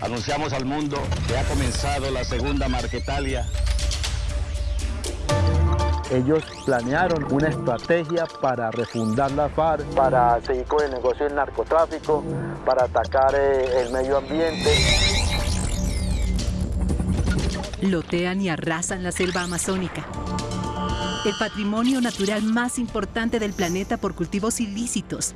Anunciamos al mundo que ha comenzado la segunda Marquetalia. Ellos planearon una estrategia para refundar la FARC, para seguir con el negocio del narcotráfico, para atacar eh, el medio ambiente. Lotean y arrasan la selva amazónica el patrimonio natural más importante del planeta por cultivos ilícitos,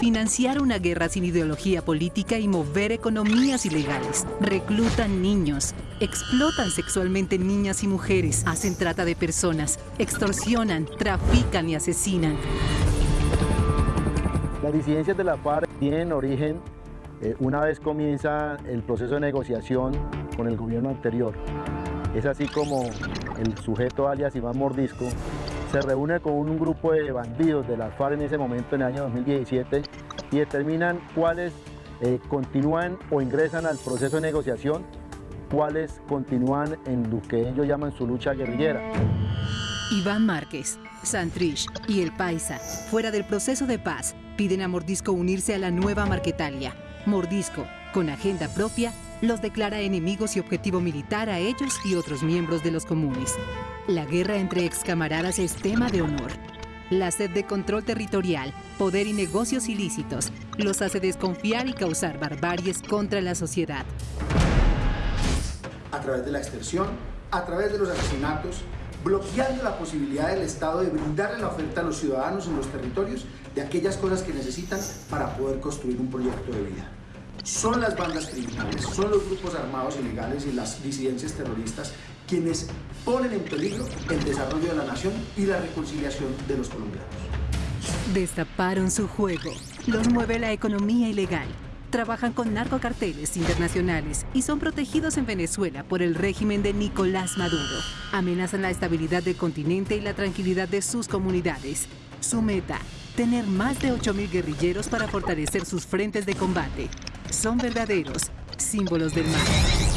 financiar una guerra sin ideología política y mover economías ilegales, reclutan niños, explotan sexualmente niñas y mujeres, hacen trata de personas, extorsionan, trafican y asesinan. Las disidencias de la FARC tienen origen eh, una vez comienza el proceso de negociación con el gobierno anterior. Es así como el sujeto alias Iván Mordisco se reúne con un grupo de bandidos de la FARC en ese momento, en el año 2017, y determinan cuáles eh, continúan o ingresan al proceso de negociación, cuáles continúan en lo que ellos llaman su lucha guerrillera. Iván Márquez, Santrich y El Paisa, fuera del proceso de paz, piden a Mordisco unirse a la nueva Marquetalia. Mordisco, con agenda propia, los declara enemigos y objetivo militar a ellos y otros miembros de los comunes. La guerra entre excamaradas es tema de honor. La sed de control territorial, poder y negocios ilícitos los hace desconfiar y causar barbaries contra la sociedad. A través de la extorsión, a través de los asesinatos, bloqueando la posibilidad del Estado de brindarle la oferta a los ciudadanos en los territorios de aquellas cosas que necesitan para poder construir un proyecto de vida son las bandas criminales, son los grupos armados ilegales y las disidencias terroristas quienes ponen en peligro el desarrollo de la nación y la reconciliación de los colombianos. Destaparon su juego, los mueve la economía ilegal, trabajan con narcocarteles internacionales y son protegidos en Venezuela por el régimen de Nicolás Maduro. Amenazan la estabilidad del continente y la tranquilidad de sus comunidades. Su meta, tener más de 8.000 guerrilleros para fortalecer sus frentes de combate son verdaderos símbolos del mal.